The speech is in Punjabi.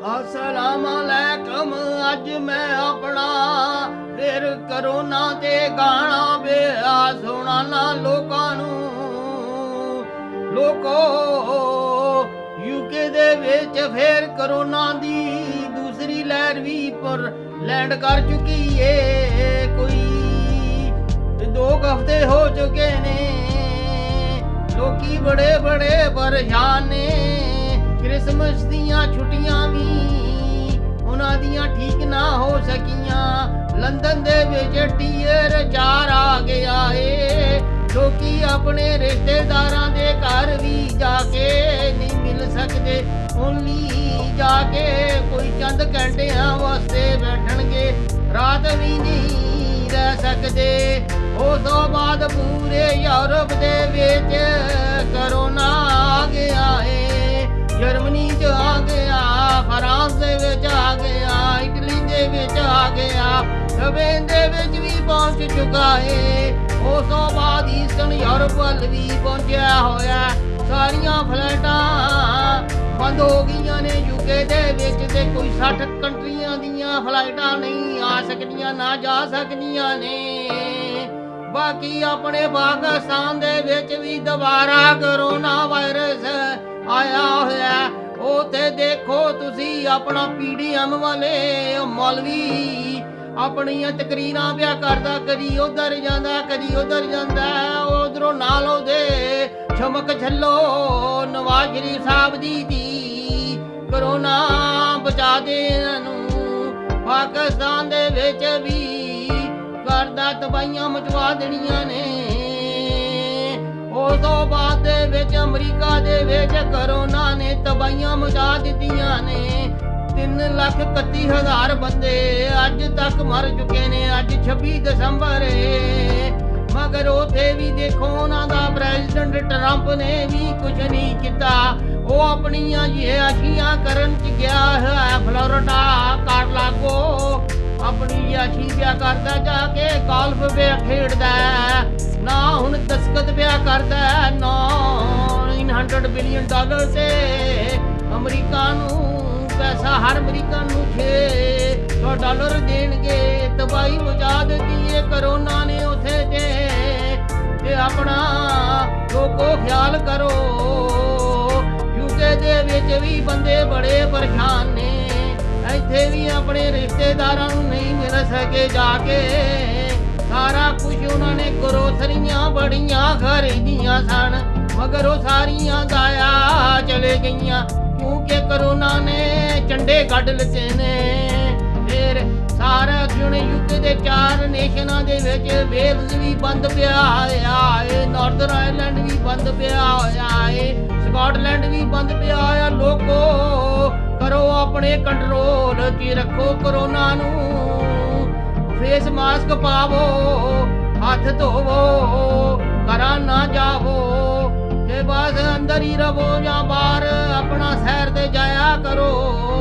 ਅਸਲਾਮ ਅਲੈਕਮ ਅੱਜ ਮੈਂ ਆਪਣਾ ਫਿਰ ਕਰੋਨਾ ਤੇ ਗਾਣਾ ਬਿਆ ਸੁਣਾਣਾ ਲੋਕਾਂ ਨੂੰ। ਲੋਕੋ, ਯੂਕੇ ਦੇ ਵਿੱਚ ਫਿਰ ਕਰੋਨਾ ਦੀ ਦੂਸਰੀ ਲਹਿਰ ਵੀ ਪਰ ਲੈਂਡ ਕਰ ਚੁੱਕੀ ਏ ਕੋਈ। ਦੋ ਹਫ਼ਤੇ ਹੋ ਚੁੱਕੇ ਨੇ, ਲੋਕੀ ਬੜੇ ਬੜੇ ਪਰੇਸ਼ਾਨ ਨੇ। ਕ੍ਰਿਸਮਸ ਦੀਆਂ ਛੁੱਟੀਆਂ ਵੀ ਉਹਨਾਂ ਦੀਆਂ ਠੀਕ ਨਾ ਹੋ ਸਕੀਆਂ। ਲੰਡਨ ਦੇ ਵਿੱਚ ਟੀਅਰ 4 ਆ ਗਿਆ ਏ। ਲੋਕੀ ਆਪਣੇ ਰਿਸ਼ਤੇਦਾਰਾਂ ਦੇ ਘਰ ਵੀ ਜਾ ਕੇ ਨਹੀਂ ਮਿਲ ਸਕਦੇ। ਓਨਲੀ ਜਾ ਕੇ ਕੋਈ ਚੰਦ ਘੰਟਿਆਂ ਵਾਸਤੇ ਬੈਠਣਗੇ। ਰਾਤ ਵੀ ਨਹੀਂ ਰਹਿ ਸਕਦੇ। ਉਸ ਤੋਂ ਬਾਅਦ ਪੂਰੇ ਯੂਰਪ ਦੇ ਵਿੱਚ ਦੇ ਵਿੱਚ ਆ ਗਿਆ। ਸਪੇਨ ਦੇ ਵਿੱਚ ਵੀ ਪਹੁੰਚ ਚੁੱਕਾ ਏ। ਉਸ ਤੋਂ ਬਾਅਦ ਈਸਟਰਨ ਯੂਰਪ ਵੱਲ ਵੀ ਪਹੁੰਚਿਆ ਹੋਇਆ। ਸਾਰੀਆਂ ਫਲਾਈਟਾਂ ਬੰਦ ਹੋ ਗਈਆਂ ਨੇ। ਯੂਕੇ ਦੇ ਵਿੱਚ ਤੇ ਕੋਈ 60 ਕੰਟਰੀਆਂ ਦੀਆਂ ਫਲਾਈਟਾਂ ਨਹੀਂ ਆ ਸਕਦੀਆਂ, ਨਾ ਜਾ ਸਕਦੀਆਂ ਨੇ। ਬਾਕੀ ਆਪਣੇ ਪਾਕਿਸਤਾਨ ਦੇ ਵਿੱਚ ਵੀ ਦੁਬਾਰਾ ਕਰੋਨਾ ਵਾਇਰਸ ਆਇਆ ਹੋਇਆ। ਉਥੇ ਦੇਖੋ ਤੁਸੀਂ ਆਪਣਾ ਪੀਡੀਐਮ ਵਾਲੇ ਮੌਲਵੀ। ਆਪਣੀਆਂ ਤਕਰੀਰਾਂ ਪਿਆ ਕਰਦਾ, ਕਦੀ ਉਧਰ ਜਾਂਦਾ, ਕਦੀ ਉਧਰ ਜਾਂਦਾ। ਉਧਰੋਂ ਨਾਲ ਉਹਦੇ ਛਮਕ ਛੱਲੋ ਨਵਾਜ਼ ਸ਼ਰੀਫ ਸਾਹਿਬ ਦੀ ਧੀ। ਕਰੋਨਾ ਬਚਾ ਦੇ ਇਹਨਾਂ ਨੂੰ ਪਾਕਿਸਤਾਨ ਦੇ ਵਿੱਚ ਵੀ ਕਰਦਾ ਤਬਾਈਆਂ ਮਚਵਾ ਦੇਣੀਆਂ ਨੇ। ਵਿੱਚ ਅਮਰੀਕਾ ਦੇ ਵਿੱਚ ਕਰੋਨਾ ਨੇ ਤਬਾਈਆਂ ਮਚਾ ਦਿੱਤੀਆਂ ਨੇ। 3 ਲੱਖ 31 ਹਜ਼ਾਰ ਬੰਦੇ ਅੱਜ ਤੱਕ ਮਰ ਚੁੱਕੇ ਨੇ, ਅੱਜ 26 ਦਸੰਬਰ ਏ। ਮਗਰ ਉਥੇ ਵੀ ਦੇਖੋ ਉਹਨਾਂ ਦਾ ਪ੍ਰੈਜ਼ੀਡੈਂਟ ਟਰੰਪ ਨੇ ਵੀ ਕੁਝ ਨਹੀਂ ਕੀਤਾ। ਉਹ ਆਪਣੀਆਂ ਯਾਸ਼ੀਆਂ ਕਰਨ ਚ ਗਿਆ ਹੈ ਫਲੋਰਡਾ, ਕਾਰਲਾਗੋ। ਆਪਣੀ ਯਾਸ਼ੀ ਪਿਆ ਕਰਦਾ ਜਾ ਕੇ ਗੋਲਫ ਪਿਆ ਖੇਡਦਾ ਹੈ। ਨਾ ਹੁਣ ਦਸਕਤ ਪਿਆ ਕਰਦਾ ਨਾ 900 ਬਿਲੀਅਨ ਡਾਲਰ ਤੇ ਅਮਰੀਕਾ ਨੂੰ ਪੈਸਾ ਹਰ ਅਮਰੀਕਨ ਨੂੰ 600 ਡਾਲਰ ਦੇਣਗੇ ਤਬਾਈ ਮਚਾ ਦਿੱਤੀ ਏ ਕਰੋਨਾ ਨੇ ਉਥੇ ਤੇ ਤੇ ਆਪਣਾ ਲੋਕੋ ਖਿਆਲ ਕਰੋ ਯੂਕੇ ਦੇ ਵਿੱਚ ਵੀ ਬੰਦੇ ਬੜੇ ਪਰੇਸ਼ਾਨ ਨੇ ਇੱਥੇ ਵੀ ਆਪਣੇ ਰਿਸ਼ਤੇਦਾਰਾਂ ਨੂੰ ਨਹੀਂ ਮਿਲ ਸਕੇ ਜਾ ਕੇ ਸਾਰਾ ਕੁਝ ਉਹਨਾਂ ਨੇ ਗਰੋਸਰੀਆਂ ਬੜੀਆਂ ਖਰੀਦੀਆਂ ਸਨ ਮਗਰ ਉਹ ਸਾਰੀਆਂ ਗਾਇਆ ਚਲੇ ਗਈਆਂ। ਕਿਉਂਕਿ ਕਰੋਨਾ ਨੇ ਚੰਡੇ ਕੱਢ ਲਿੱਤੇ ਨੇ। ਫਿਰ ਸਾਰਾ ਜੁਣ ਯੁੱਗ ਦੇ ਚਾਰ ਨੇਸ਼ਨਾਂ ਦੇ ਵਿੱਚ ਵੇਲਜ਼ ਵੀ ਬੰਦ ਪਿਆ ਹੋਇਆ ਏ ਨਾਰਥਰਨ ਆਇਰਲੈਂਡ ਵੀ ਬੰਦ ਪਿਆ ਹੋਇਆ ਏ, ਸਕਾਟਲੈਂਡ ਵੀ ਬੰਦ ਪਿਆ ਹੋਇਆ। ਲੋਕੋ, ਕਰੋ ਆਪਣੇ ਕੰਟਰੋਲ 'ਚ ਰੱਖੋ ਕਰੋਨਾ ਨੂੰ। ਫੇਸ ਮਾਸਕ ਪਾਵੋ, ਹੱਥ ਧੋਵੋ, ਘਰਾਂ ਨਾ ਜਾਵੋ। ਕਰੀ ਰਵੋ ਜਾਂ ਬਾਹਰ ਆਪਣਾ ਸੈਰ ਤੇ ਜਾਇਆ ਕਰੋ।